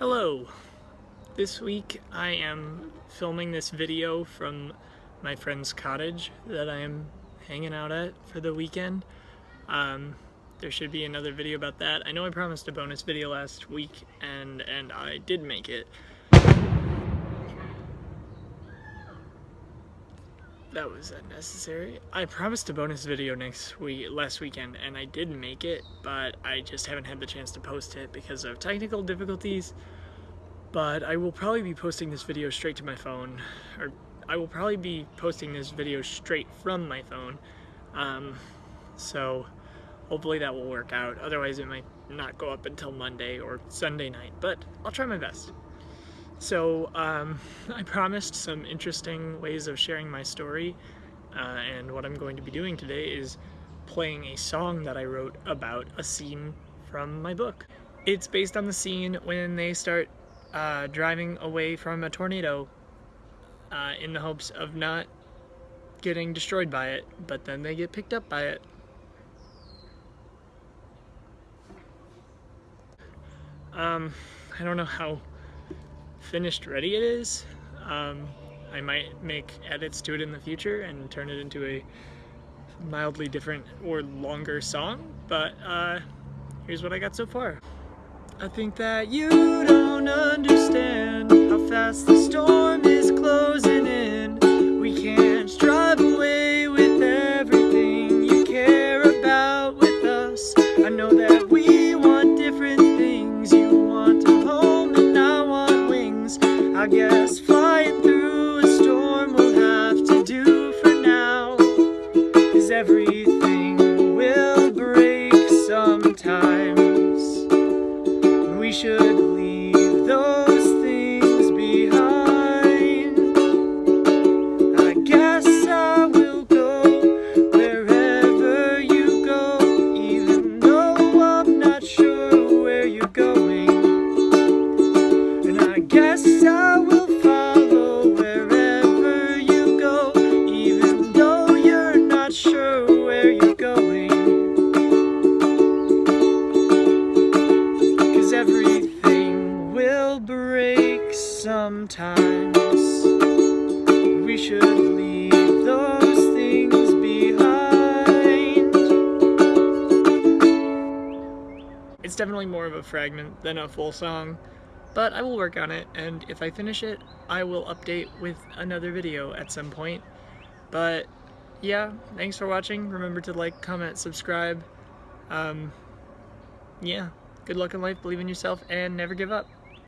Hello! This week I am filming this video from my friend's cottage that I am hanging out at for the weekend. Um, there should be another video about that. I know I promised a bonus video last week and, and I did make it. That was unnecessary. I promised a bonus video next week, last weekend, and I did make it, but I just haven't had the chance to post it because of technical difficulties. But I will probably be posting this video straight to my phone, or I will probably be posting this video straight from my phone. Um, so hopefully that will work out. Otherwise it might not go up until Monday or Sunday night, but I'll try my best. So um, I promised some interesting ways of sharing my story uh, and what I'm going to be doing today is playing a song that I wrote about a scene from my book. It's based on the scene when they start uh, driving away from a tornado uh, in the hopes of not getting destroyed by it, but then they get picked up by it. Um, I don't know how finished ready it is. Um, I might make edits to it in the future and turn it into a mildly different or longer song, but uh, here's what I got so far. I think that you don't understand how fast the storm is closing in. We can't drive away with everything you care about with us. I know that we guess flying through a storm will have to do for now. Cause everything will break sometimes we should sometimes. We should leave those things behind. It's definitely more of a fragment than a full song, but I will work on it, and if I finish it, I will update with another video at some point. But yeah, thanks for watching. Remember to like, comment, subscribe. Um, yeah. Good luck in life, believe in yourself, and never give up.